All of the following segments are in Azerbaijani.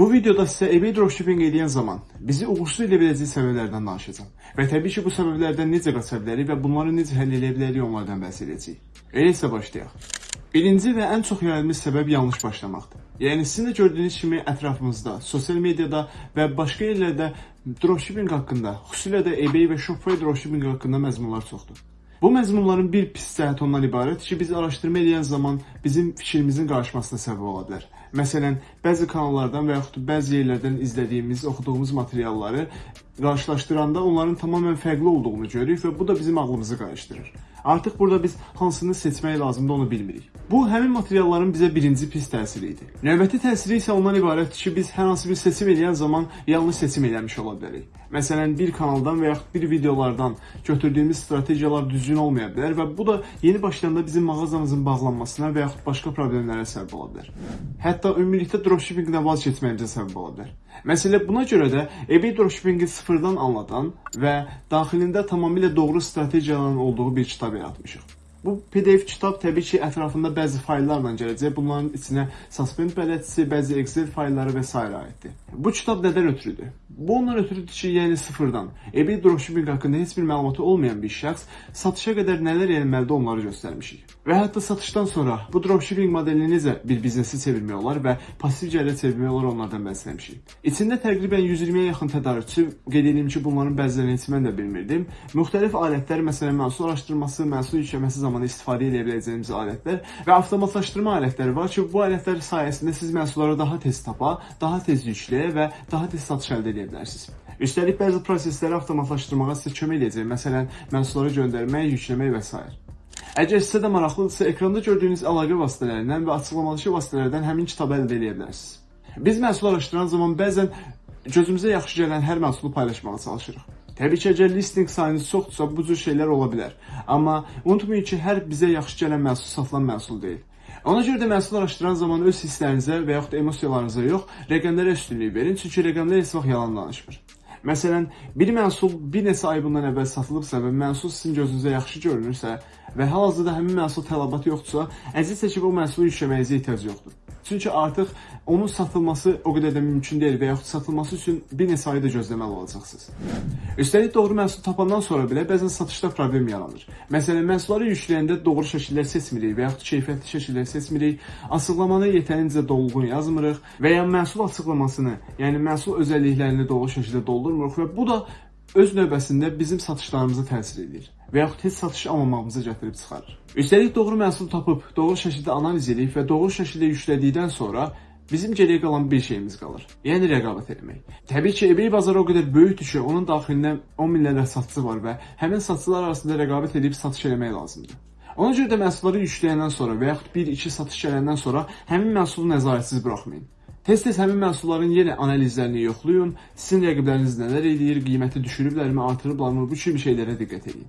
Bu videoda sizə eBay dropshipping edən zaman bizi uğursuz edə biləcək səbəblərdən danışacağam. Və təbii ki, bu səbəblərdən necə qaça bilərik və bunları necə həll edə bilərik onlardan bəhs edəcəyik. Elə isə başlayaq. Birinci və ən çox yayılmış səbəb yanlış başlamaqdır. Yəni sizin də gördüyünüz kimi ətrafımızda, sosial mediada və başqa yerlərdə dropshipping haqqında, xüsusilə də eBay və Shopify dropshipping haqqında məzmunlar çoxdur. Bu məzmunların bir pis cəhəti ondan ibarət ki, biz araşdırma edən zaman bizim fikrimizin qarışmasına səbəb ola bilər. Məsələn, bəzi kanallardan və yaxud bəzi yerlərdən izlədiyimiz, oxuduğumuz materialları qarşılaşdıranda onların tamamilə fərqli olduğunu görürük və bu da bizim ağlımızı qarışdırır. Artıq burada biz hansını seçmək lazımdır onu bilmirik. Bu həmin materialların bizə birinci pis təsiri idi. Növbəti təsiri isə ondan ibarətdir ki, biz hər hansı bir seçim edən zaman yanlış seçim eləmiş ola bilərik. Məsələn, bir kanaldan və yaxud bir videolardan götürdüyümüz strategiyalar düzgün olmaya bilər və bu da yeni başlayanda bizim mağazamızın bağlanmasına və yaxud başqa problemlərə səbəb ola bilər. Hətta ümumilikdə dropshippingdən vaz keçməyimizə səbəb ola bilər. Məsələ buna görə də eBay dropshippingi sıfırdan anlatan və daxilində tamamilə doğru strategiyaların olduğu bir kitab tabi atmışıq. Bu PDF kitab təbii ki, ətrafında bəzi fayllarla gələcək. Bunların içinə suspend bələdçisi, bəzi Excel faylları və s. aiddir. Bu kitab nədən ötürüdür? Bu ondan ötürüdür ki, yəni sıfırdan eBay dropshipping haqqında heç bir məlumatı olmayan bir şəxs satışa qədər nələr etməlidir onları göstərmişik. Və hətta satışdan sonra bu dropshipping modelini necə bir biznesi çevirmək olar və pasiv gəlir çevirmək olar onlardan bəhsləmişik. İçində təqribən 120-yə yaxın tədarükçü, qeyd edeyim ki, bunların bəzilərini heç mən də bilmirdim. Müxtəlif alətlər, məsələn, məhsul araşdırması, məhsul yükləməsi zamanı istifadə edə biləcəyimiz alətlər və avtomatlaşdırma alətləri var ki, bu alətlər sayəsində siz məhsulları daha tez tapa, daha tez yükləyə və daha tez satış əldə edə bilərsiniz. Üstəlik bəzi prosesləri avtomatlaşdırmağa sizə kömək edəcək. Məsələn, məhsulları göndərmək, yükləmək və s. Əgər sizə də maraqlıdırsa, ekranda gördüyünüz əlaqə vasitələrindən və açıqlamalı vasitələrdən həmin kitabı əldə edə bilərsiniz. Biz məhsul araşdıran zaman bəzən gözümüzə yaxşı gələn hər məhsulu paylaşmağa çalışırıq. Təbii ki, əgər listing sayınız çoxdursa, bu cür şeylər ola bilər. Amma unutmayın ki, hər bizə yaxşı gələn məhsul satılan məhsul deyil. Ona görə də məhsul araşdıran zaman öz hisslərinizə və yaxud emosiyalarınıza yox, rəqəmlərə üstünlük verin, çünki rəqəmlər heç vaxt yalan danışmır. Məsələn, bir məhsul bir neçə ay bundan əvvəl satılıbsa və məhsul sizin gözünüzə yaxşı görünürsə və hal-hazırda həmin məhsul tələbatı yoxdursa, əziz çəkib o məhsulu yükləməyinizə ehtiyac yoxdur. Çünki artıq onun satılması o qədər də mümkün deyil və yaxud satılması üçün bir neçə ayda gözləməli olacaqsınız. Üstəlik doğru məhsul tapandan sonra belə bəzən satışda problem yaranır. Məsələn, məhsulları yükləyəndə doğru şəkillər seçmirik və yaxud keyfiyyətli şəkillər seçmirik, açıqlamanı yetərincə dolğun yazmırıq və ya məhsul açıqlamasını, yəni məhsul özəlliklərini doğru şəkildə doldurmuruq və bu da öz növbəsində bizim satışlarımıza təsir edir və yaxud heç satış almamağımıza gətirib çıxarır. Üstəlik doğru məhsul tapıb, doğru şəkildə analiz edib və doğru şəkildə yüklədikdən sonra bizim geriyə qalan bir şeyimiz qalır. Yəni rəqabət etmək. Təbii ki, eBay bazarı o qədər böyükdür ki, onun daxilində 10 minlərlə satıcı var və həmin satıcılar arasında rəqabət edib satış etmək lazımdır. Ona görə də məhsulları yükləyəndən sonra və yaxud 1-2 satış gələndən sonra həmin məhsulu nəzarətsiz buraxmayın. Tez-tez həmin məhsulların yenə analizlərini yoxlayın, sizin rəqibləriniz nələr edir, qiyməti düşürüblərmi, artırıblarmı, bu kimi şeylərə diqqət edin.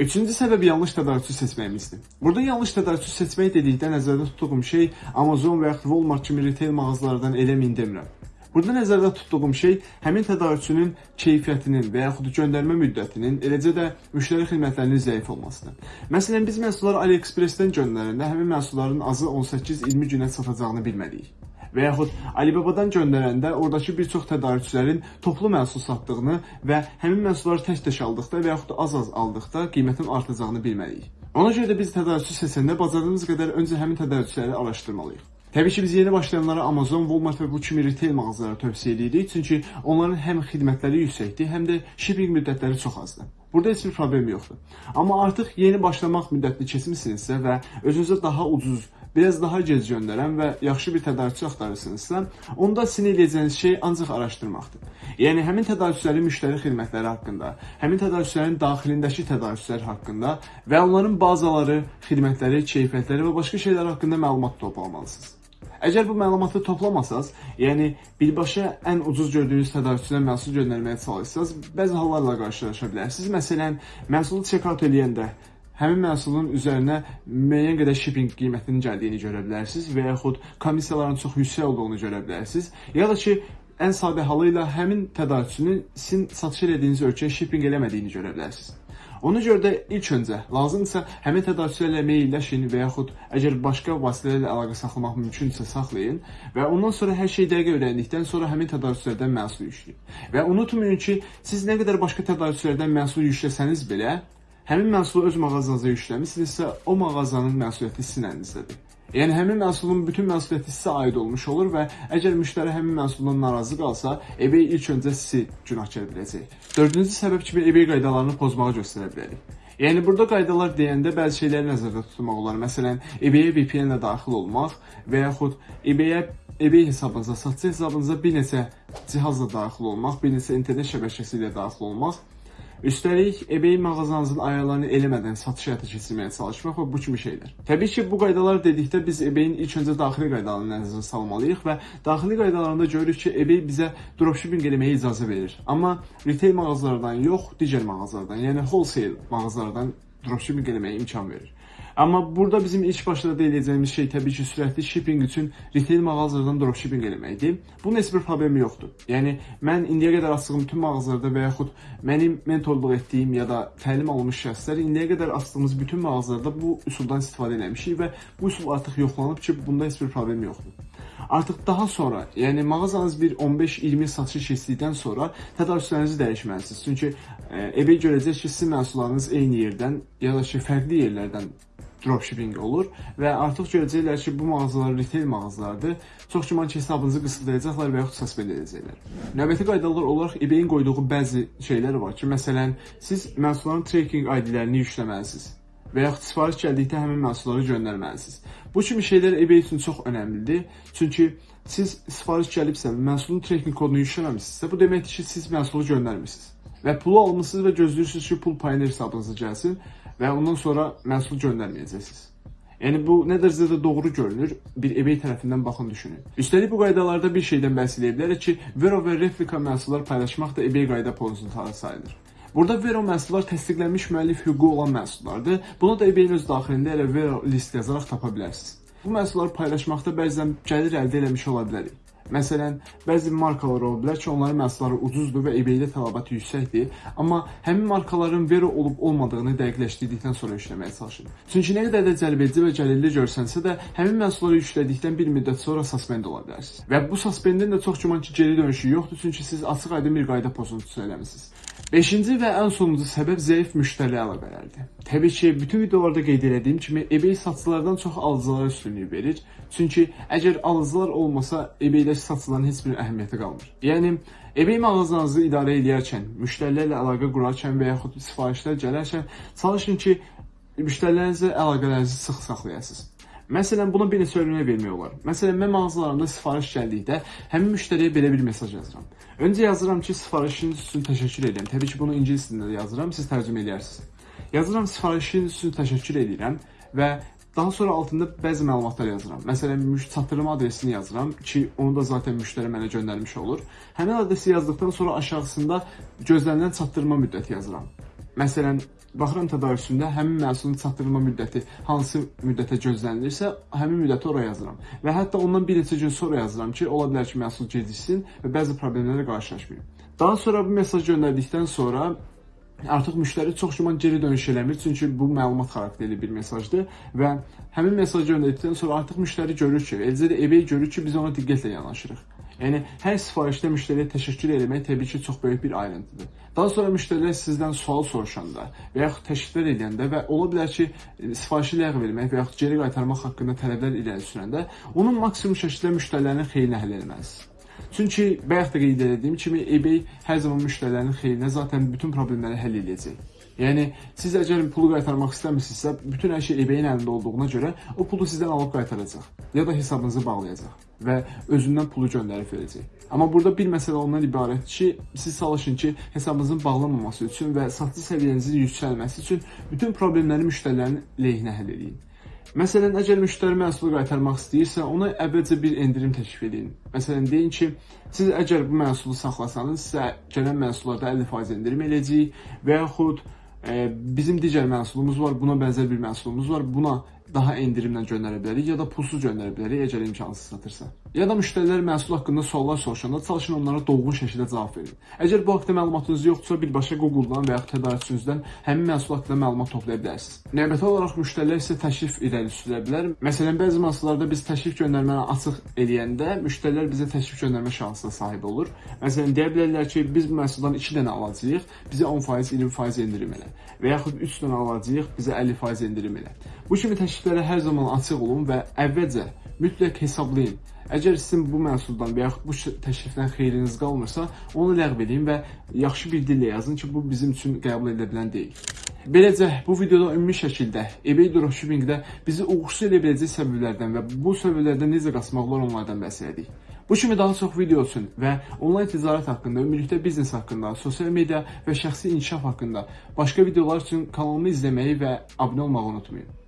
Üçüncü səbəb yanlış tədarükçü seçməyimizdir. Burada yanlış tədarükçü seçmək dedikdə nəzərdə tutduğum şey Amazon və yaxud Walmart kimi retail mağazalardan eləməyin demirəm. Burada nəzərdə tutduğum şey həmin tədarükçünün keyfiyyətinin və yaxud göndərmə müddətinin, eləcə də müştəri xidmətlərinin zəif olmasıdır. Məsələn, biz məhsulları AliExpress-dən göndərəndə həmin məhsulların azı 18-20 günə çatacağını bilməliyik və yaxud Alibabadan göndərəndə oradakı bir çox tədarükçülərin toplu məhsul satdığını və həmin məhsulları tək-tək aldıqda və yaxud az-az aldıqda qiymətin artacağını bilməliyik. Ona görə də biz tədarükçü seçəndə bacardığımız qədər öncə həmin tədarükçüləri araşdırmalıyıq. Təbii ki, biz yeni başlayanlara Amazon, Walmart və bu kimi retail mağazaları tövsiyə edirik, çünki onların həm xidmətləri yüksəkdir, həm də shipping müddətləri çox azdır. Burada heç bir problem yoxdur. Amma artıq yeni başlamaq müddətini keçmisinizsə və özünüzə daha ucuz biraz daha gec göndərən və yaxşı bir tədarükçü axtarırsınızsa, onda sizin edəcəyiniz şey ancaq araşdırmaqdır. Yəni həmin tədarükçülərin müştəri xidmətləri haqqında, həmin tədarükçülərin daxilindəki tədarükçülər haqqında və onların bazaları, xidmətləri, keyfiyyətləri və başqa şeylər haqqında məlumat toplamalısınız. Əgər bu məlumatı toplamasaz, yəni birbaşa ən ucuz gördüyünüz tədarükçüdən məhsul göndərməyə çalışsanız, bəzi hallarla qarşılaşa bilərsiniz. Məsələn, məhsulu check-out eləyəndə həmin məhsulun üzərinə müəyyən qədər shipping qiymətinin gəldiyini görə bilərsiniz və yaxud komissiyaların çox yüksək olduğunu görə bilərsiniz. Ya da ki, ən sadə halı ilə həmin tədarükçünün sizin satış etdiyiniz ölkəyə shipping eləmədiyini görə bilərsiniz. Ona görə də ilk öncə lazımdırsa həmin tədarükçülərlə mailləşin və yaxud əgər başqa vasitələrlə əlaqə saxlamaq mümkünsə saxlayın və ondan sonra hər şeyi dəqiq öyrəndikdən sonra həmin tədarükçülərdən məhsul yükləyin. Və unutmayın ki, siz nə qədər başqa tədarükçülərdən məhsul yükləsəniz belə, həmin məhsulu öz mağazanıza yükləmisinizsə, o mağazanın məsuliyyəti sizin əlinizdədir. Yəni həmin məhsulun bütün məsuliyyəti sizə aid olmuş olur və əgər müştəri həmin məhsuldan narazı qalsa, eBay ilk öncə sizi günahkar biləcək. Dördüncü səbəb kimi eBay qaydalarını pozmağı göstərə bilərik. Yəni burada qaydalar deyəndə bəzi şeyləri nəzərdə tutmaq olar. Məsələn, eBay-ə VPN-lə daxil olmaq və yaxud eBay-ə eBay hesabınıza, satıcı hesabınıza bir neçə cihazla daxil olmaq, bir neçə internet şəbəkəsi ilə daxil olmaq Üstəlik, eBay mağazanızın ayarlarını eləmədən satış həyata keçirməyə çalışmaq və bu kimi şeylər. Təbii ki, bu qaydalar dedikdə biz eBay-in ilk öncə daxili qaydalarını nəzərə salmalıyıq və daxili qaydalarında görürük ki, eBay bizə dropshipping eləməyə icazə verir. Amma retail mağazalardan yox, digər mağazalardan, yəni wholesale mağazalardan dropshipping eləməyə imkan verir. Amma burada bizim ilk başda deyəcəyimiz şey təbii ki, sürətli shipping üçün retail mağazalardan dropshipping eləməkdir. Bunun heç bir problemi yoxdur. Yəni mən indiyə qədər açdığım bütün mağazalarda və yaxud mənim mentorluq etdiyim ya da təlim almış şəxslər indiyə qədər açdığımız bütün mağazalarda bu üsuldan istifadə etmişik və bu üsul artıq yoxlanıb ki, bunda heç bir problem yoxdur. Artıq daha sonra, yəni mağazanız bir 15-20 satış keçdikdən sonra tədarükçülərinizi dəyişməlisiniz. Çünki e, eBay görəcək ki, sizin məhsullarınız eyni yerdən ya da ki, fərqli yerlərdən dropshipping olur və artıq görəcəklər ki, bu mağazalar retail mağazalardır. Çox güman ki, hesabınızı qısıtlayacaqlar və yaxud suspend edəcəklər. Növbəti qaydalar olaraq eBay-in qoyduğu bəzi şeylər var ki, məsələn, siz məhsulların tracking ID-lərini yükləməlisiniz və yaxud sifariş gəldikdə həmin məhsulları göndərməlisiniz. Bu kimi şeylər eBay üçün çox önəmlidir. Çünki siz sifariş gəlibsə, məhsulun tracking kodunu yükləməmisinizsə, bu deməkdir ki, siz məhsulu göndərmisiniz. Və pulu almısınız və gözləyirsiniz ki, pul payını hesabınıza gəlsin və ondan sonra məhsul göndərməyəcəksiniz. Yəni bu nə dərəcədə doğru görünür, bir eBay tərəfindən baxın düşünün. Üstəlik bu qaydalarda bir şeydən bəhs edə bilərik ki, Vero və replika məhsullar paylaşmaq da eBay qayda pozuntuları sayılır. Burada Vero məhsullar təsdiqlənmiş müəllif hüququ olan məhsullardır. Bunu da eBay-in öz daxilində elə Vero list yazaraq tapa bilərsiniz. Bu məhsulları paylaşmaqda bəzən gəlir əldə eləmiş ola bilərik. Məsələn, bəzi markalar ola bilər ki, onların məhsulları ucuzdur və eBay-də tələbat yüksəkdir, amma həmin markaların vero olub olmadığını dəqiqləşdirdikdən sonra yükləməyə çalışın. Çünki nə qədər də cəlbedici və gəlirli görsənsə də, həmin məhsulları yüklədikdən bir müddət sonra suspend ola bilərsiniz. Və bu suspendin də çox güman ki, geri dönüşü yoxdur, çünki siz açıq-aydın bir qayda pozuntusu eləmisiniz. Beşinci və ən sonuncu səbəb zəif müştəri əlaqələrdir. Təbii ki, bütün videolarda qeyd etdiyim kimi eBay satıcılardan çox alıcılara üstünlük verir. Çünki əgər alıcılar olmasa, eBay-də satıcıların heç bir əhəmiyyəti qalmır. Yəni eBay mağazanızı idarə edərkən, müştərilərlə əlaqə qurarkən və yaxud sifarişlər gələrkən çalışın ki, müştərilərinizlə əlaqələrinizi sıx saxlayasınız. Məsələn, buna bir neçə örnək vermək olar. Məsələn, mən mağazalarımda sifariş gəldikdə həmin müştəriyə belə bir mesaj yazıram. Öncə yazıram ki, sifarişiniz üçün təşəkkür edirəm. Təbii ki, bunu ingilis dilində də yazıram, siz tərcümə edərsiniz. Yazıram sifarişiniz üçün təşəkkür edirəm və daha sonra altında bəzi məlumatlar yazıram. Məsələn, çatdırma adresini yazıram ki, onu da zaten müştəri mənə göndərmiş olur. Həmin adresi yazdıqdan sonra aşağısında gözlənilən çatdırma müddəti yazıram. Məsələn, baxıram tədarükündə həmin məhsulun çatdırılma müddəti hansı müddətə gözlənilirsə, həmin müddəti oraya yazıram. Və hətta ondan bir neçə gün sonra yazıram ki, ola bilər ki, məhsul geciksin və bəzi problemlərlə qarşılaşmayım. Daha sonra bu mesaj göndərdikdən sonra artıq müştəri çox güman geri dönüş eləmir, çünki bu məlumat xarakterli bir mesajdır və həmin mesajı göndərdikdən sonra artıq müştəri görür ki, eləcə də eBay görür ki, biz ona diqqətlə yanaşırıq. Yəni hər sifarişdə müştəriyə təşəkkür etmək təbii ki, çox böyük bir ayrıntıdır. Daha sonra müştərilər sizdən sual soruşanda və yaxud təşəkkür edəndə və ola bilər ki, sifarişi ləğv etmək və yaxud geri qaytarmaq haqqında tələblər irəli sürəndə onun maksimum şəkildə müştərilərin xeyrinə həll etməlisiniz. Çünki bayaq da qeyd etdiyim kimi eBay hər zaman müştərilərin xeyrinə zaten bütün problemləri həll edəcək. Yəni siz əgər pulu qaytarmaq istəmirsinizsə, bütün hər şey eBay-in əlində olduğuna görə o pulu sizdən alıb qaytaracaq ya da hesabınızı bağlayacaq və özündən pulu göndərib verəcək. Amma burada bir məsələ ondan ibarətdir ki, siz çalışın ki, hesabınızın bağlanmaması üçün və satış səviyyənizin yüksəlməsi üçün bütün problemləri müştərilərin lehinə həll edin. Məsələn, əgər müştəri məhsulu qaytarmaq istəyirsə, ona əvvəlcə bir endirim təklif edin. Məsələn, deyin ki, siz əgər bu məhsulu saxlasanız, sizə gələn məhsullarda 50% endirim eləyəcəyik və yaxud bizim digər məhsulumuz var, buna bənzər bir məhsulumuz var, buna daha endirimlə göndərə bilərik, ya da pulsuz göndərə bilərik əgər imkansız satırsa. Ya da müştərilər məhsul haqqında suallar soruşanda çalışın onlara dolğun şəkildə cavab verin. Əgər bu haqqda məlumatınız yoxdursa, birbaşa Google-dan və ya tədarükçünüzdən həmin məhsul haqqında məlumat toplaya bilərsiniz. Növbəti olaraq müştərilər sizə təklif irəli sürə bilər. Məsələn, bəzi məhsullarda biz təklif göndərməni açıq eləyəndə müştərilər bizə təklif göndərmə şansına sahib olur. Məsələn, deyə bilərlər ki, biz bu məhsuldan 2 dənə alacağıq, bizə 10%, 20% endirim elə. Və yaxud 3 dənə alacağıq, bizə 50% endirim elə. Bu kimi təkliflərə hər zaman açıq olun və əvvəlcə mütləq hesablayın. Əgər sizin bu məhsuldan və yaxud bu təklifdən xeyriniz qalmırsa, onu ləğv edin və yaxşı bir dillə yazın ki, bu bizim üçün qəbul edilə bilən deyil. Beləcə, bu videoda ümumi şəkildə eBay dropshippingdə bizi uğursuz edə biləcək səbəblərdən və bu səbəblərdən necə qaçmaq olar onlardan bəhs etdik. Bu kimi daha çox video üçün və onlayn ticarət haqqında, ümumilikdə biznes haqqında, sosial media və şəxsi inkişaf haqqında başqa videolar üçün kanalımı izləməyi və abunə olmağı unutmayın.